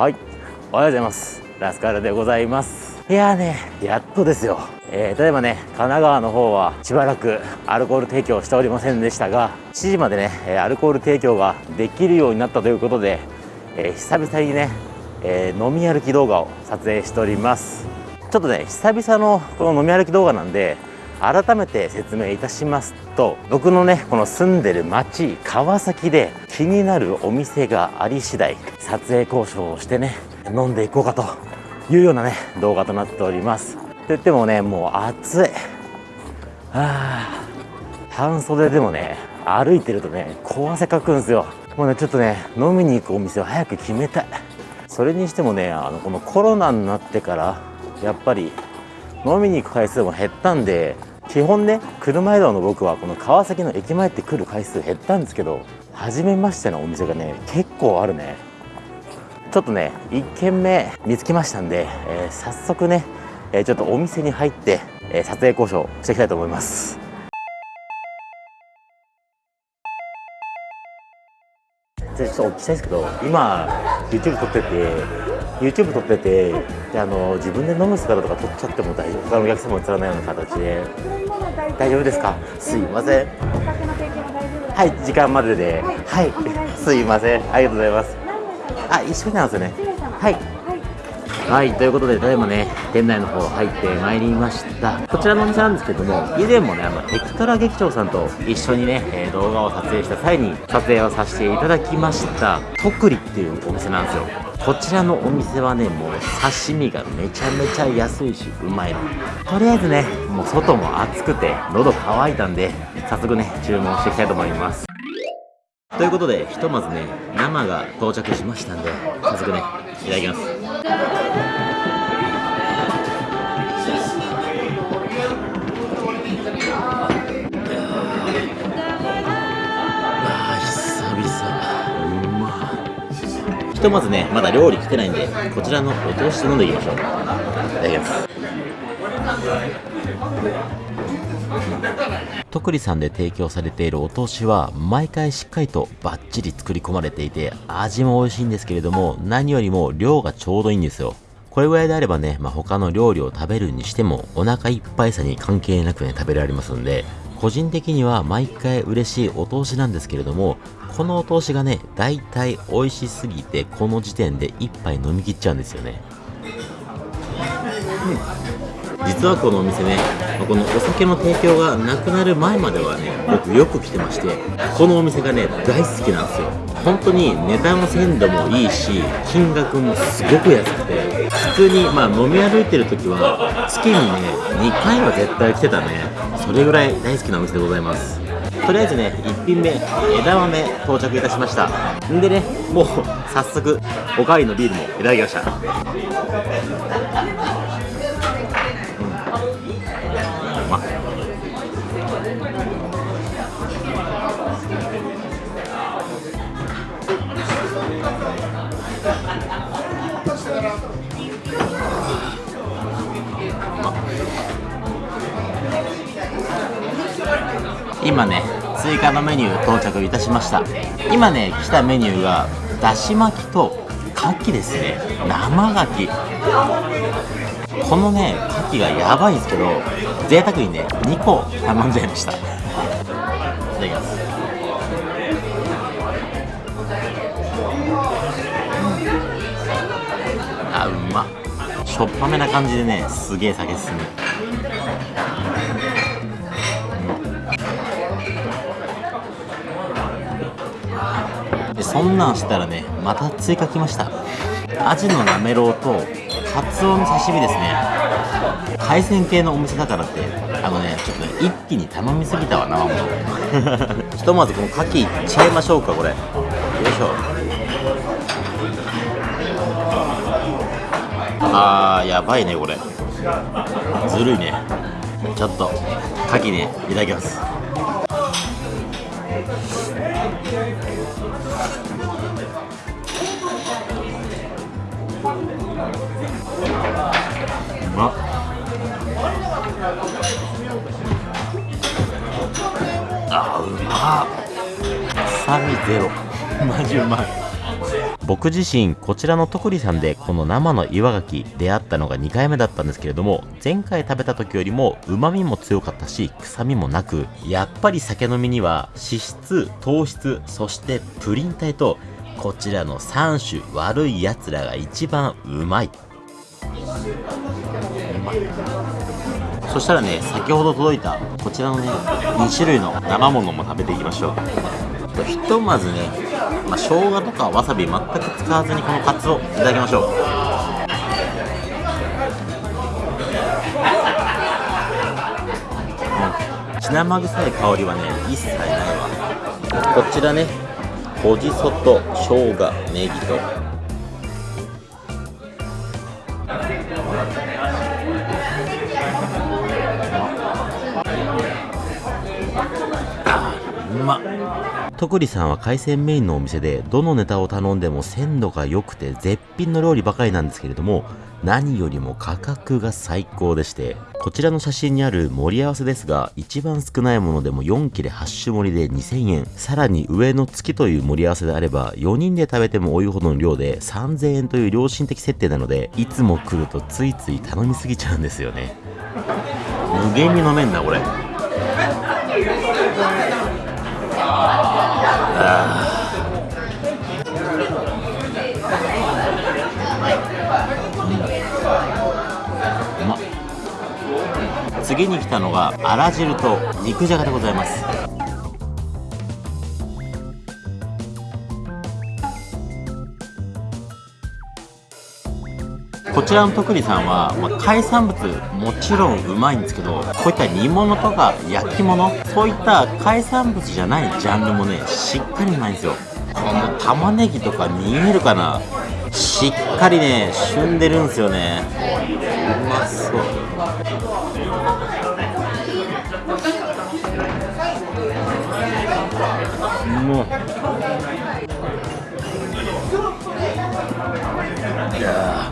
はい。おはようございます。ラスカルでございます。いやーねやっとですよ。えー、例えばね神奈川の方はしばらくアルコール提供しておりませんでしたが7時までねアルコール提供ができるようになったということで、えー、久々にね、えー、飲み歩き動画を撮影しております。ちょっとね久々のこの飲み歩き動画なんで改めて説明いたしますと僕のねこの住んでる町川崎で気になるお店があり次第撮影交渉をしてね飲んでいこうかというようなね動画となっております。と言ってもねもう暑い。あ半袖でもね歩いてるとね小汗かくんですよ。もうねちょっとね飲みに行くお店を早く決めたい。それにしてもねあのこのコロナになってからやっぱり飲みに行く回数も減ったんで基本ね車移動の僕はこの川崎の駅前って来る回数減ったんですけど初めましてのお店がね結構あるね。ちょっとね1軒目見つけましたんで、えー、早速ね、えー、ちょっとお店に入って、えー、撮影交渉していきたいと思います。ちょっとお聞きしたいんですけど今 YouTube 撮ってて YouTube 撮っててであの自分で飲む姿とか撮っちゃっても大丈夫。他のお客様映らないような形で。大丈夫ですか？すいません。はい時間までで。はい、す。いません。ありがとうございます。あ一緒になんですよね。はいはい、ということで、ただいまね、店内の方入ってまいりました。こちらのお店なんですけども、以前もね、あの、エクトラ劇場さんと一緒にね、え、動画を撮影した際に撮影をさせていただきました、とくりっていうお店なんですよ。こちらのお店はね、もう刺身がめちゃめちゃ安いし、うまいの。とりあえずね、もう外も暑くて、喉乾いたんで、早速ね、注文していきたいと思います。ということで、ひとまずね、生が到着しましたんで、早速ね、いただきます。ひとまずねまだ料理来てないんでこちらのお通しで飲んでいきましょう。いただきます。とくりさんで提供されているお通しは毎回しっかりとバッチリ作り込まれていて味も美味しいんですけれども何よりも量がちょうどいいんですよ。これぐらいであればね、まあ、他の料理を食べるにしてもお腹いっぱいさに関係なくね食べられますんで個人的には毎回嬉しいお通しなんですけれどもこのお通しがね、大体美味しすぎて、この時点で1杯飲み切っちゃうんですよね。うん、実はこのお店ね、このお酒の提供がなくなる前まではね、僕よく来てまして、このお店がね、大好きなんですよ。本当に値段の鮮度もいいし、金額もすごく安くて、普通にまあ飲み歩いてる時は、月にね、2回は絶対来てたね。それぐらい大好きなお店でございます。とりあえずね1品目枝豆到着いたしましたんでねもう早速おかわりのビールもいただきました、今ね追加のメニュー到着いたしました。今ね来たメニューがだし巻きと牡蠣ですね。生牡蠣。このね牡蠣がやばいんですけど贅沢にね2個頼んじゃいました。いただきます。あうま。っしょっぱめな感じでねすげえ酒進む。そんなんしたらねまた追加来ました。アジのなめろうとカツオの刺身ですね。海鮮系のお店だからってあのねちょっとね一気に頼みすぎたわなもう。ひとまずこの牡蠣いっちゃいましょうかこれ。よいしょ。あーやばいねこれ。ずるいね。ちょっと牡蠣ねいただきます。まあうま臭みゼロマジうまい。僕自身こちらの徳利さんでこの生の岩牡蠣出会ったのが2回目だったんですけれども前回食べた時よりも旨味も強かったし臭みもなくやっぱり酒飲みには脂質糖質そしてプリン体とこちらの3種悪いやつらが一番うまい。そしたらね先ほど届いたこちらのね2種類の生ものも食べていきましょう。ひとまずね、まあ、生姜とかわさび全く使わずにこのカツをいただきましょう。血生臭い香りはね一切ないわ。こちらねほじそと生姜ネギと。うまっ。徳利さんは海鮮メインのお店でどのネタを頼んでも鮮度が良くて絶品の料理ばかりなんですけれども何よりも価格が最高でしてこちらの写真にある盛り合わせですが一番少ないものでも4切れ8種盛りで2000円。さらに上の月という盛り合わせであれば4人で食べても多いほどの量で3000円という良心的設定なのでいつも来るとついつい頼みすぎちゃうんですよね。無限に飲めんなこれ。次に来たのがあら汁と肉じゃがでございます。こちらの徳利さんは、まあ、海産物もちろんうまいんですけどこういった煮物とか焼き物そういった海産物じゃないジャンルもねしっかりうまいんですよ。この玉ねぎとか見えるかなしっかりね旬でるんですよね。うまそう。もういや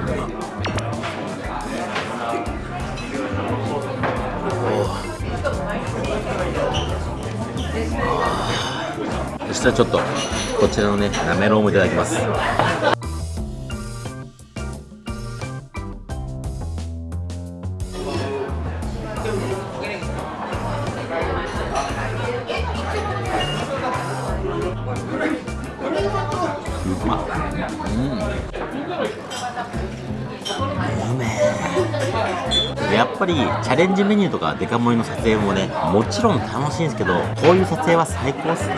そしたらちょっとこちらのねなめろうもいただきます。うまうん。やっぱりチャレンジメニューとかデカ盛りの撮影もねもちろん楽しいんですけどこういう撮影は最高っすね。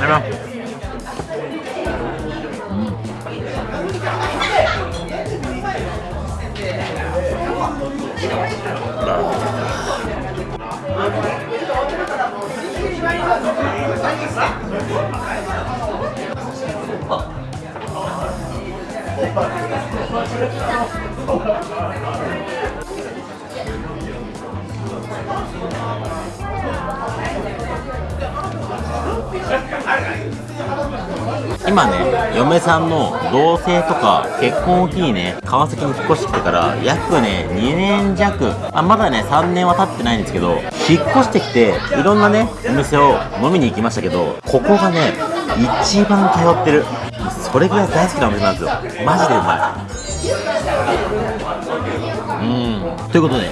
やろ。今ね嫁さんの同棲とか結婚を機にね川崎に引っ越してきてから約ね2年弱。あまだね3年は経ってないんですけど引っ越してきていろんなねお店を飲みに行きましたけどここがね一番通ってる。それぐらい大好きなお店なんですよ。マジでうまい。うん。ということで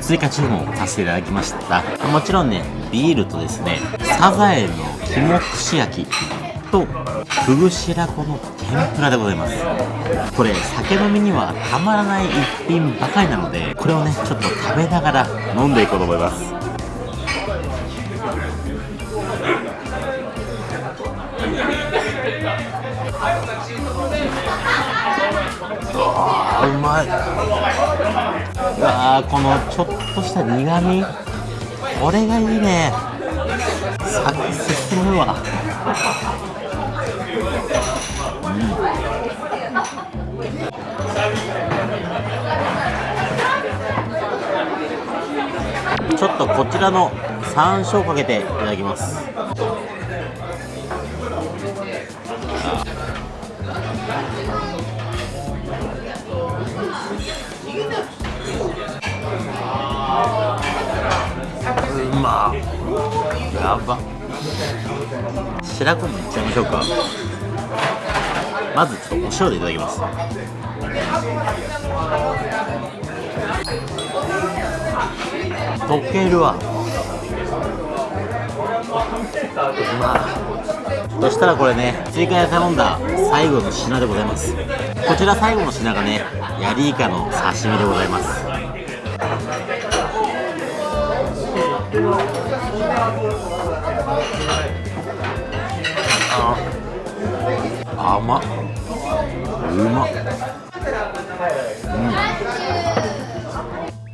追加注文をさせていただきました。もちろんねビールとですねサザエの肝串焼きとふぐ白子の天ぷらでございます。これ酒飲みにはたまらない一品ばかりなのでこれをねちょっと食べながら飲んでいこうと思います。うまい。うわこのちょっとした苦味。これがいいね。酒進むわちょっとこちらの山椒かけていただきます。あうまっやば。白子にいっちゃいましょうか。まずちょっとお塩でいただきます。溶けるわ。うまそしたらこれね追加で頼んだ最後の品でございます。こちら最後の品がねヤリイカの刺身でございます。あ甘っ。うまっ。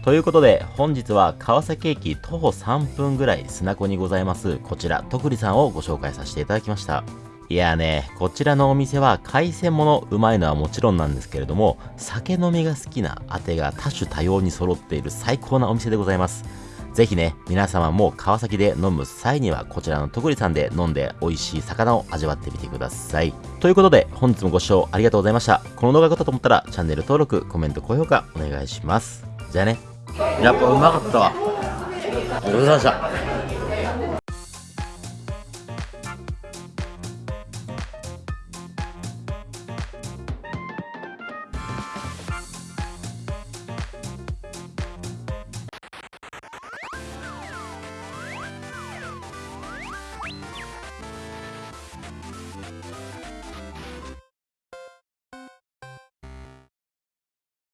ということで本日は川崎駅徒歩3分ぐらい砂子にございますこちら徳利さんをご紹介させていただきました。いやねこちらのお店は海鮮物うまいのはもちろんなんですけれども酒飲みが好きなあてが多種多様に揃っている最高なお店でございますぜひね、皆様も川崎で飲む際にはこちらの徳利さんで飲んで美味しい魚を味わってみてください。ということで本日もご視聴ありがとうございました。この動画が良かったと思ったらチャンネル登録、コメント、高評価お願いします。じゃあね。やっぱうまかったわ。ありがとうございました。